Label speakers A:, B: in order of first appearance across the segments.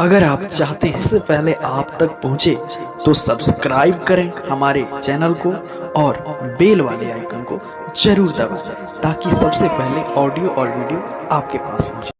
A: अगर आप चाहते हैं सबसे पहले आप तक पहुँचे तो सब्सक्राइब करें हमारे चैनल को और बेल वाले आइकन को ज़रूर दबाएँ, ताकि सबसे पहले ऑडियो और वीडियो आपके पास पहुँचे।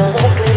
B: feel the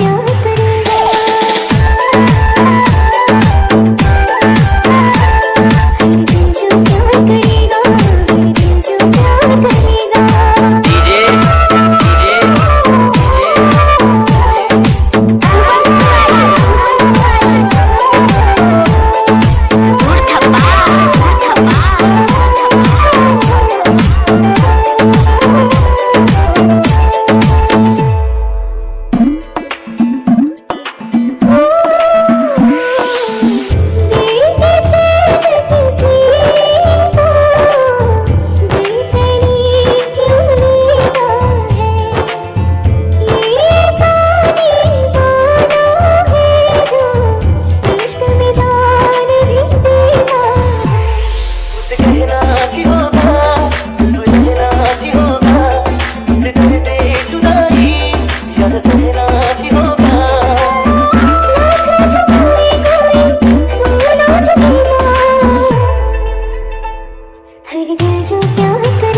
B: you. did